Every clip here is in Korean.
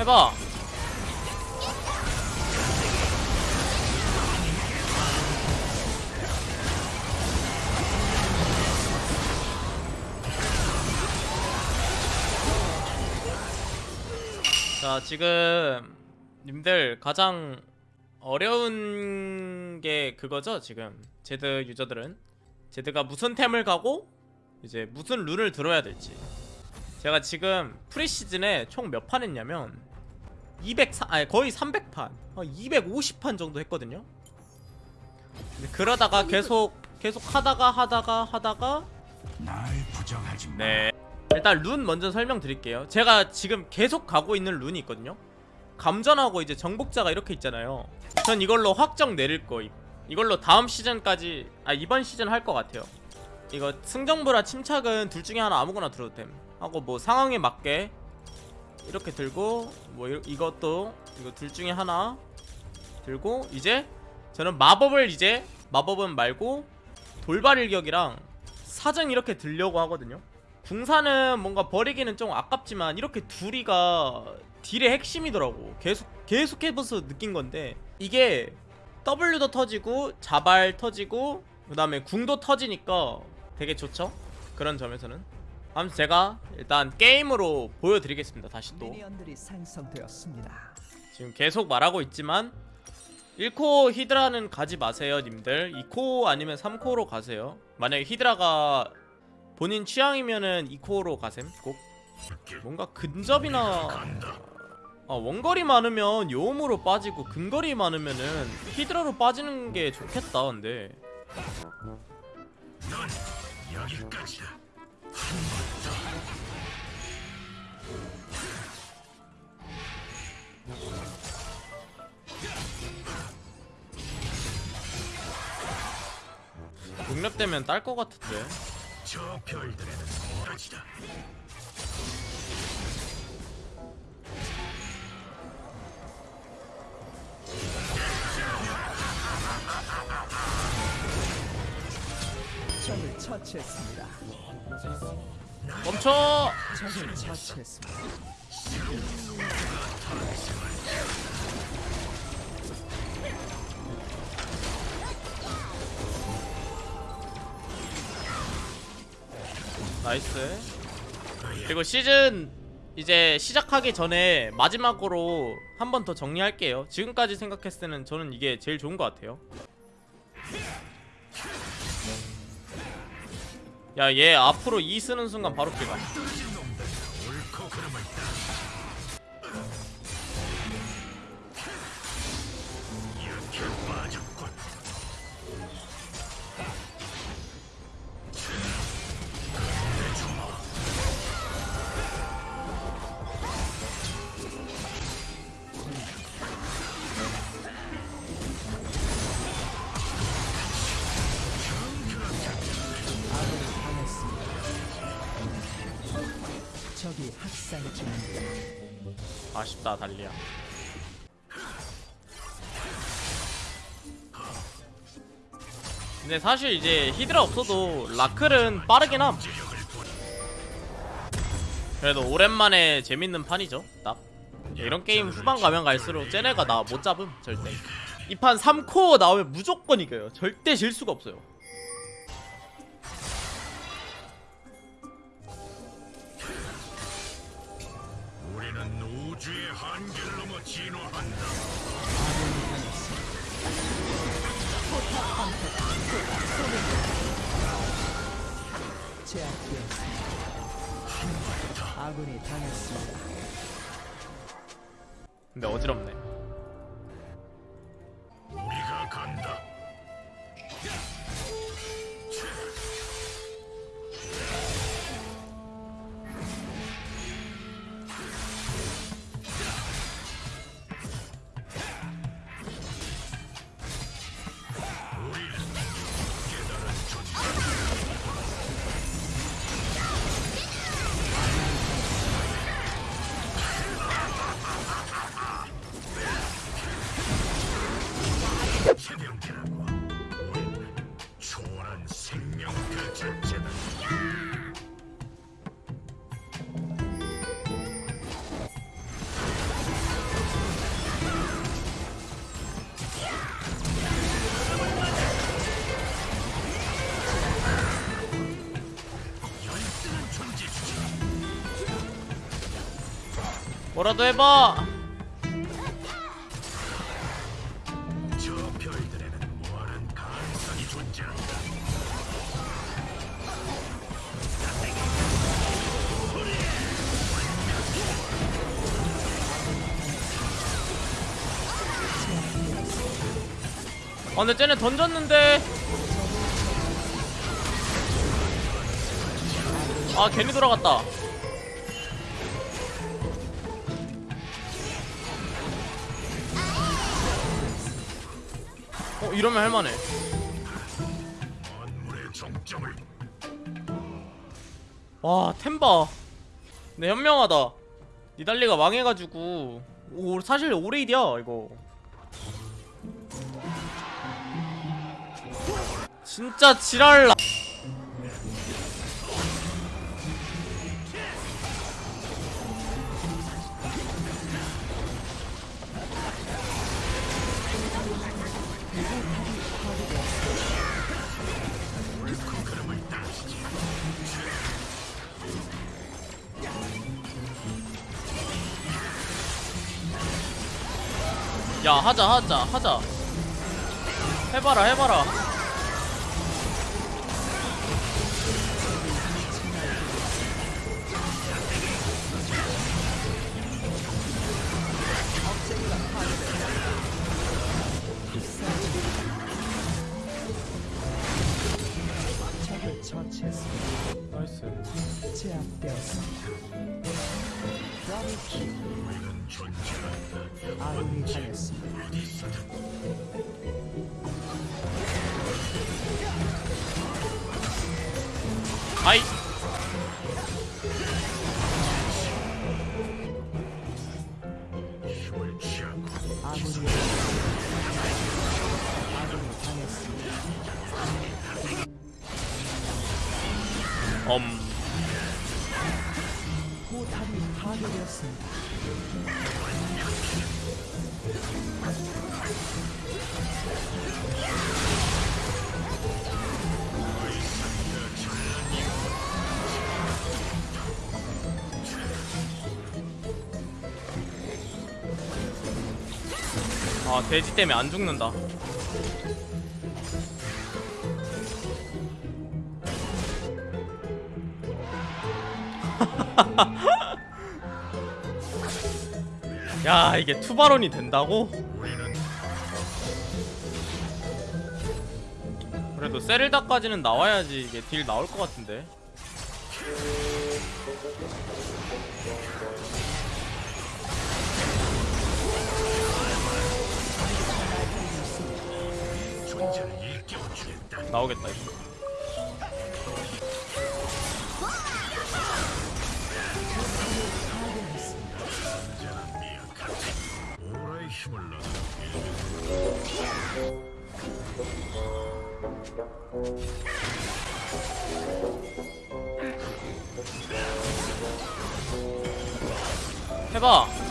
해봐. 자 지금 님들 가장 어려운 게 그거죠 지금? 제드 유저들은? 제드가 무슨 템을 가고 이제 무슨 룬을 들어야 될지. 제가 지금 프리시즌에 총 몇 판 했냐면 204 아니 거의 300판. 250판 정도 했거든요. 근데 그러다가 계속 계속 하다가 하다가 하다가. 네. 일단 룬 먼저 설명드릴게요. 제가 지금 계속 가고 있는 룬이 있거든요. 감전하고 이제 정복자가 이렇게 있잖아요. 전 이걸로 확정 내릴 거임. 이걸로 다음 시즌까지 아 이번 시즌 할 것 같아요. 이거 승정보라 침착은 둘 중에 하나 아무거나 들어도 됨. 하고 뭐 상황에 맞게 이렇게 들고 뭐 이, 이것도 이거 둘 중에 하나 들고 이제 저는 마법을 이제 마법은 말고 돌발 일격이랑 사정 이렇게 들려고 하거든요. 궁사는 뭔가 버리기는 좀 아깝지만 이렇게 둘이가 딜의 핵심이더라고. 계속 계속 해봐서 느낀 건데 이게 W도 터지고 자발 터지고 그 다음에 궁도 터지니까 되게 좋죠? 그런 점에서는 아무튼 제가 일단 게임으로 보여드리겠습니다 다시 또. 지금 계속 말하고 있지만 1코 히드라는 가지 마세요 님들. 2코 아니면 3코로 가세요. 만약에 히드라가 본인 취향이면은 2코로 가셈 꼭. 뭔가 근접이나 아, 원거리 많으면 요음으로 빠지고 근거리 많으면은 히드라로 빠지는 게 좋겠다 근데. 여기까지다. 육렙 되면 딸 것 같은데 저 별들에는 오라지다. 적을 처치했습니다. 멈춰! 적을 처치했습니다. nice 그리고 시즌 이제 시작하기 전에 마지막으로 한 번 더 정리할게요 지금까지 생각했을 때는 저는 이게 제일 좋은 것 같아요 야 얘 앞으로 E 쓰는 순간 바로 피가 아쉽다 달리야. 근데 사실 이제 히드라 없어도 라클은 빠르긴 함. 그래도 오랜만에 재밌는 판이죠 딱. 이런 게임 후반 가면 갈수록 쟤네가 나 못 잡음 절대. 이 판 3코어 나오면 무조건 이겨요. 절대 질 수가 없어요 우주의 한계를 넘어 진화한다. 제압되었습니다. 아군이 당했습니다. 근데 어지럽네 우리가 간다. 뭐라도 해봐. 저 별들에는 무한한 가능성이 존재한다. 아 근데 쟤네 던졌는데. 아 괜히 돌아갔다 이러면 할만해. 와 템바 근데 현명하다. 니달리가 망해가지고. 오 사실 오레이디야 이거. 진짜 지랄라 야 하자 하자 하자 해봐라 해봐라. 나이스 제압되었습니다. 아군이 당했습니다. 아이 아군이 당했습니다. 엄 포탑이 파괴되었습니다. 아 돼지 때문에 안 죽는다 야 이게 투바론이 된다고? 그래도 세를다까지는 나와야지 이게 딜 나올 것 같은데. 나오겠다 이거 힘을 해봐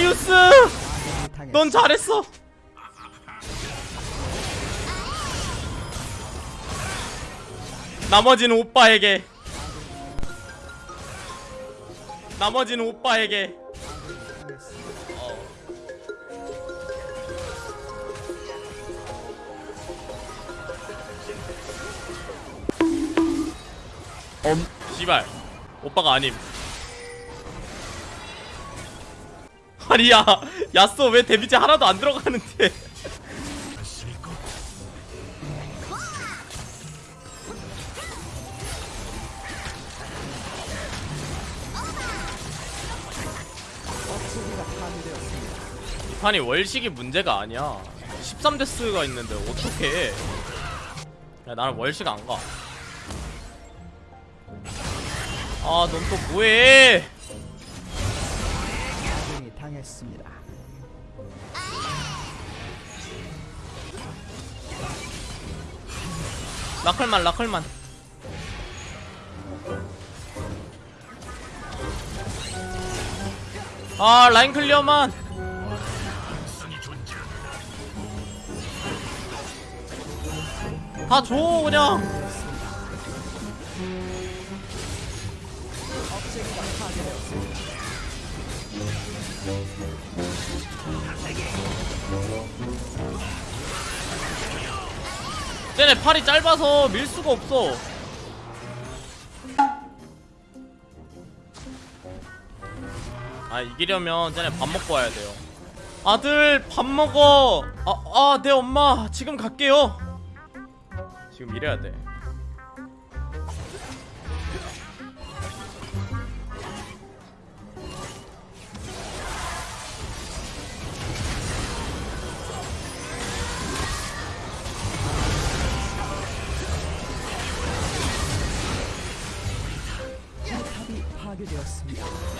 다리우스. 넌 잘했어. 나머지는 오빠에게. 나머지는 오빠에게. 엄 씨발. 오빠가 아님 아니 야. 야쏘 왜 데미지 하나도 안 들어가는데. 이 판이 월식이 문제가 아니야. 13데스가 있는데 어떻게 야 나는 월식 안가. 아넌 또 뭐해? 했습니다. 라클만 라클만 아 라인 클리어만. 다 줘 그냥 쟤네 팔이 짧아서 밀 수가 없어. 아 이기려면 쟤네 밥 먹고 와야 돼요. 아들 밥 먹어. 아아 내 엄마. 지금 갈게요. 지금 이래야 돼 파괴되었습니다.